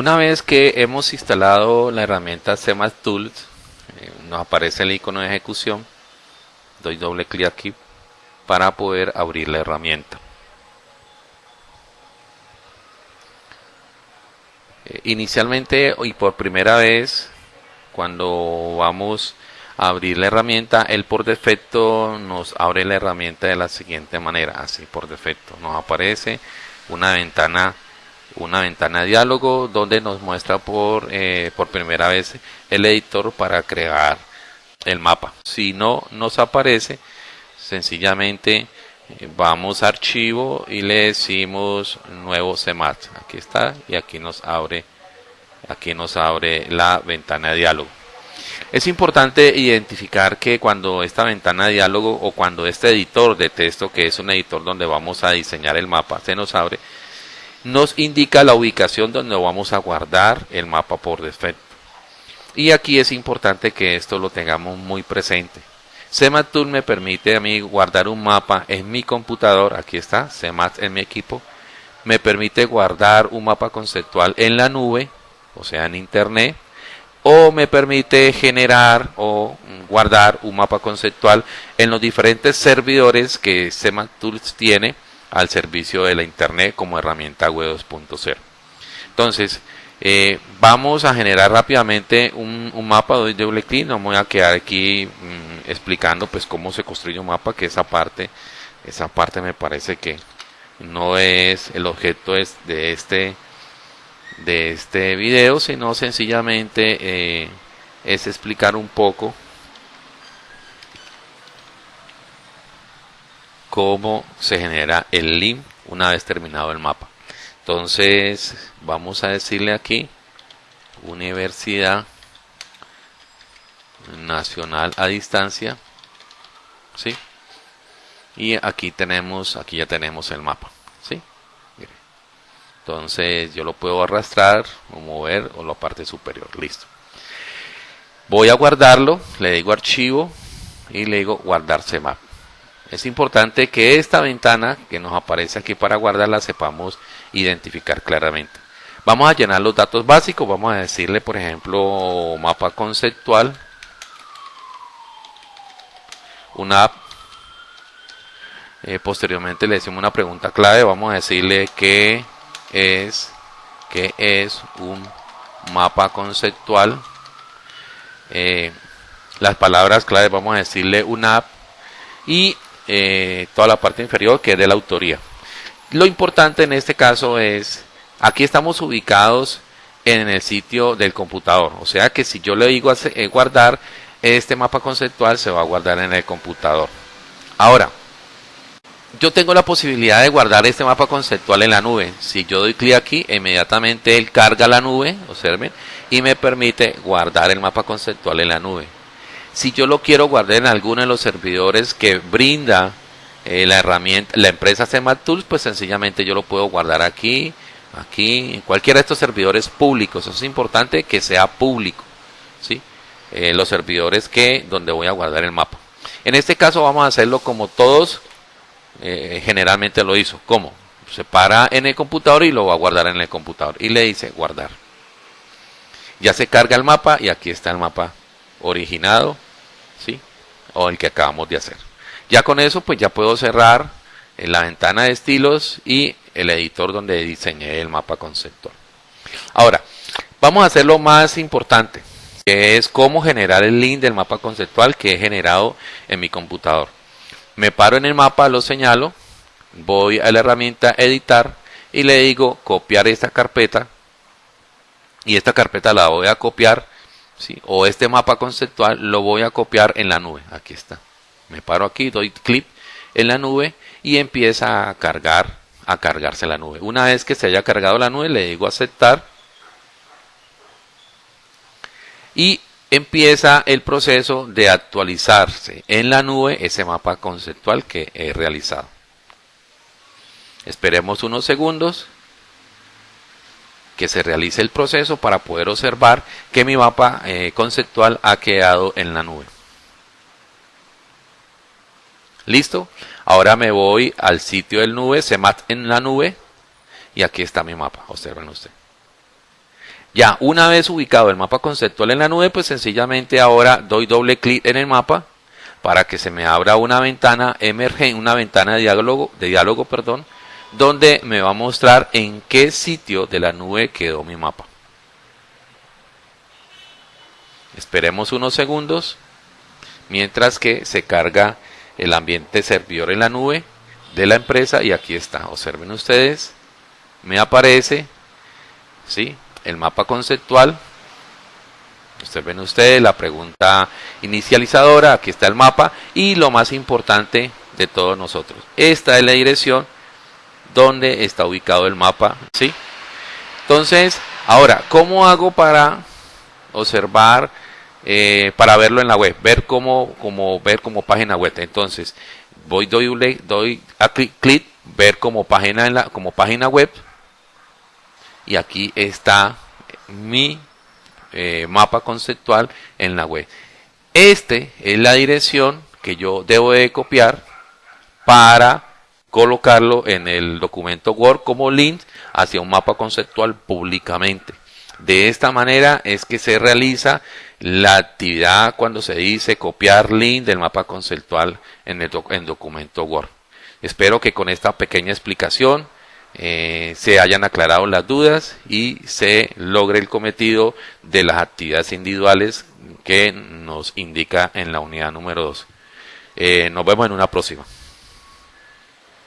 Una vez que hemos instalado la herramienta CMAT Tools, eh, nos aparece el icono de ejecución. Doy doble clic aquí para poder abrir la herramienta. Eh, inicialmente y por primera vez, cuando vamos a abrir la herramienta, él por defecto nos abre la herramienta de la siguiente manera, así por defecto. Nos aparece una ventana una ventana de diálogo donde nos muestra por, eh, por primera vez el editor para crear el mapa. Si no nos aparece, sencillamente eh, vamos a archivo y le decimos nuevo CMAT. Aquí está y aquí nos abre aquí nos abre la ventana de diálogo. Es importante identificar que cuando esta ventana de diálogo o cuando este editor de texto, que es un editor donde vamos a diseñar el mapa, se nos abre, nos indica la ubicación donde vamos a guardar el mapa por defecto. Y aquí es importante que esto lo tengamos muy presente. CMAT me permite a mí guardar un mapa en mi computador, aquí está, CMAT en mi equipo, me permite guardar un mapa conceptual en la nube, o sea en internet, o me permite generar o guardar un mapa conceptual en los diferentes servidores que CMAT Tools tiene al servicio de la Internet como herramienta web 2.0. Entonces, eh, vamos a generar rápidamente un, mapa de doble clic. No me voy a quedar aquí mm, explicando pues cómo se construye un mapa, que esa parte, esa parte me parece que no es el objeto de este de este video, sino sencillamente eh, es explicar un poco cómo se genera el link una vez terminado el mapa. Entonces, vamos a decirle aquí, Universidad Nacional a distancia, ¿sí? Y aquí tenemos, aquí ya tenemos el mapa, ¿sí? Entonces, yo lo puedo arrastrar o mover o la parte superior, listo. Voy a guardarlo, le digo archivo y le digo guardarse mapa es importante que esta ventana que nos aparece aquí para guardarla sepamos identificar claramente. Vamos a llenar los datos básicos, vamos a decirle por ejemplo mapa conceptual, una app. Eh, posteriormente le decimos una pregunta clave, vamos a decirle qué es, qué es un mapa conceptual. Eh, las palabras clave vamos a decirle una app y eh, toda la parte inferior que es de la autoría. Lo importante en este caso es, aquí estamos ubicados en el sitio del computador, o sea que si yo le digo eh, guardar, este mapa conceptual se va a guardar en el computador. Ahora, yo tengo la posibilidad de guardar este mapa conceptual en la nube. Si yo doy clic aquí, inmediatamente él carga la nube, observen, y me permite guardar el mapa conceptual en la nube. Si yo lo quiero guardar en alguno de los servidores que brinda eh, la herramienta, la empresa CMAT pues sencillamente yo lo puedo guardar aquí, aquí, en cualquiera de estos servidores públicos. Es importante que sea público, ¿sí? Eh, los servidores que donde voy a guardar el mapa. En este caso vamos a hacerlo como todos eh, generalmente lo hizo. ¿Cómo? Se para en el computador y lo va a guardar en el computador. Y le dice guardar. Ya se carga el mapa y aquí está el mapa originado, ¿sí? O el que acabamos de hacer. Ya con eso, pues ya puedo cerrar la ventana de estilos y el editor donde diseñé el mapa conceptual. Ahora, vamos a hacer lo más importante, que es cómo generar el link del mapa conceptual que he generado en mi computador. Me paro en el mapa, lo señalo, voy a la herramienta editar y le digo copiar esta carpeta y esta carpeta la voy a copiar o este mapa conceptual lo voy a copiar en la nube. Aquí está. Me paro aquí, doy clic en la nube y empieza a cargar, a cargarse la nube. Una vez que se haya cargado la nube, le digo aceptar y empieza el proceso de actualizarse en la nube ese mapa conceptual que he realizado. Esperemos unos segundos que se realice el proceso para poder observar que mi mapa eh, conceptual ha quedado en la nube. ¿Listo? Ahora me voy al sitio del nube, CEMAT en la nube, y aquí está mi mapa, observen ustedes. Ya, una vez ubicado el mapa conceptual en la nube, pues sencillamente ahora doy doble clic en el mapa para que se me abra una ventana emergente, una ventana de diálogo, de diálogo, perdón, donde me va a mostrar en qué sitio de la nube quedó mi mapa. Esperemos unos segundos mientras que se carga el ambiente servidor en la nube de la empresa y aquí está, observen ustedes, me aparece ¿sí? el mapa conceptual Observen ustedes la pregunta inicializadora, aquí está el mapa y lo más importante de todos nosotros. Esta es la dirección donde está ubicado el mapa, ¿sí? Entonces, ahora, ¿cómo hago para observar, eh, para verlo en la web? Ver como, como, ver como página web. Entonces, voy, doy, doy a clic, clic, ver como página, en la, como página web. Y aquí está mi eh, mapa conceptual en la web. Este es la dirección que yo debo de copiar para colocarlo en el documento Word como link hacia un mapa conceptual públicamente. De esta manera es que se realiza la actividad cuando se dice copiar link del mapa conceptual en el en documento Word. Espero que con esta pequeña explicación eh, se hayan aclarado las dudas y se logre el cometido de las actividades individuales que nos indica en la unidad número 2. Eh, nos vemos en una próxima.